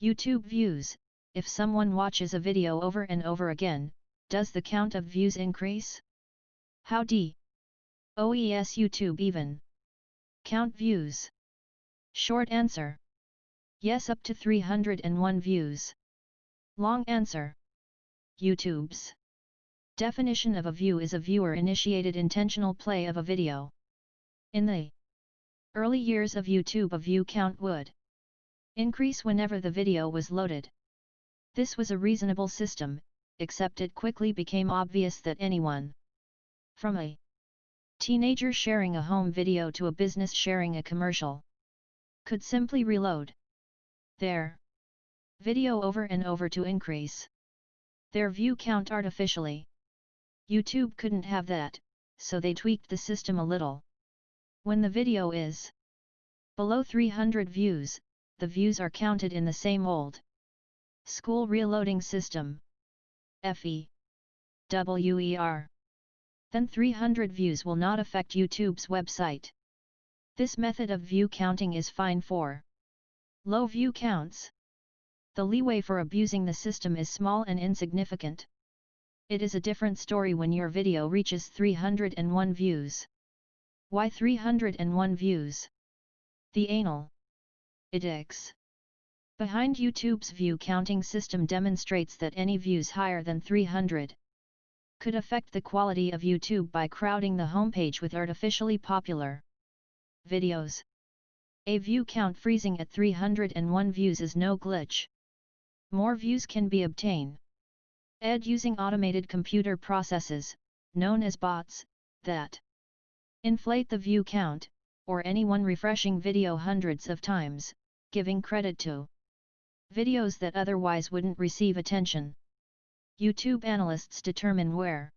YouTube views, if someone watches a video over and over again, does the count of views increase? How d? OES YouTube even. Count views. Short answer. Yes up to 301 views. Long answer. YouTube's definition of a view is a viewer-initiated intentional play of a video. In the early years of YouTube a view count would increase whenever the video was loaded. This was a reasonable system, except it quickly became obvious that anyone from a teenager sharing a home video to a business sharing a commercial could simply reload their video over and over to increase their view count artificially. YouTube couldn't have that, so they tweaked the system a little. When the video is below 300 views, the views are counted in the same old school reloading system. FE WER Then 300 views will not affect YouTube's website. This method of view counting is fine for low view counts. The leeway for abusing the system is small and insignificant. It is a different story when your video reaches 301 views. Why 301 views? The anal edX behind YouTube's view counting system demonstrates that any views higher than 300 could affect the quality of YouTube by crowding the homepage with artificially popular videos. A view count freezing at 301 views is no glitch. More views can be obtained. Ed using automated computer processes, known as bots, that inflate the view count, or anyone refreshing video hundreds of times, giving credit to videos that otherwise wouldn't receive attention. YouTube analysts determine where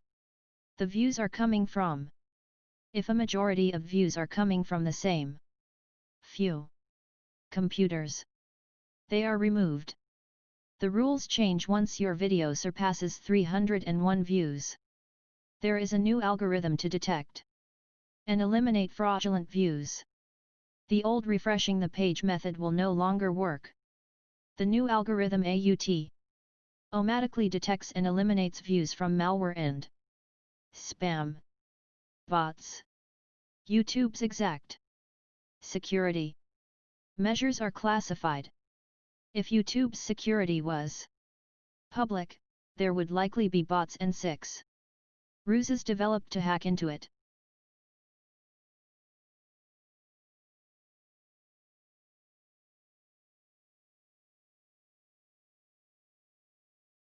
the views are coming from. If a majority of views are coming from the same few computers, they are removed. The rules change once your video surpasses 301 views. There is a new algorithm to detect and eliminate fraudulent views. The old refreshing the page method will no longer work. The new algorithm AUT automatically detects and eliminates views from malware and spam bots. YouTube's exact security measures are classified. If YouTube's security was public, there would likely be bots and six ruses developed to hack into it.